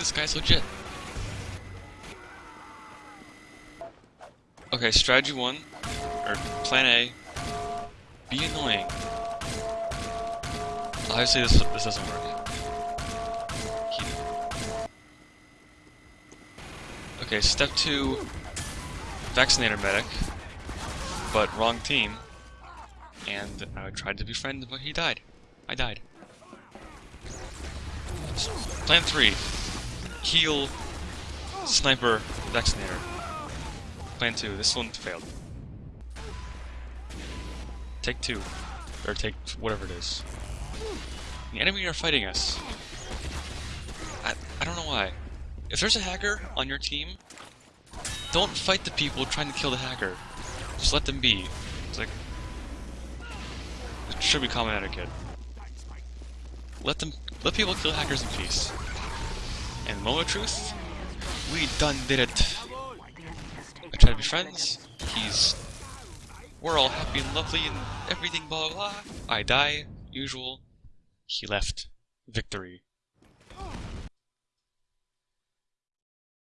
this guy's legit. Okay, strategy one, or plan A, be annoying. Obviously this, this doesn't work. Okay, step two, vaccinator medic, but wrong team. And I tried to befriend, him, but he died. I died. Plan three, heal, sniper, vaccinator. Plan two, this one failed. Take two, or take whatever it is. The enemy are fighting us. I, I don't know why. If there's a hacker on your team, don't fight the people trying to kill the hacker. Just let them be. It's like... It should be common etiquette. Let them... Let people kill hackers in peace. And moment of truth, we done did it. I try to be friends, he's... We're all happy and lovely and everything blah blah blah. I die, usual. He left. Victory.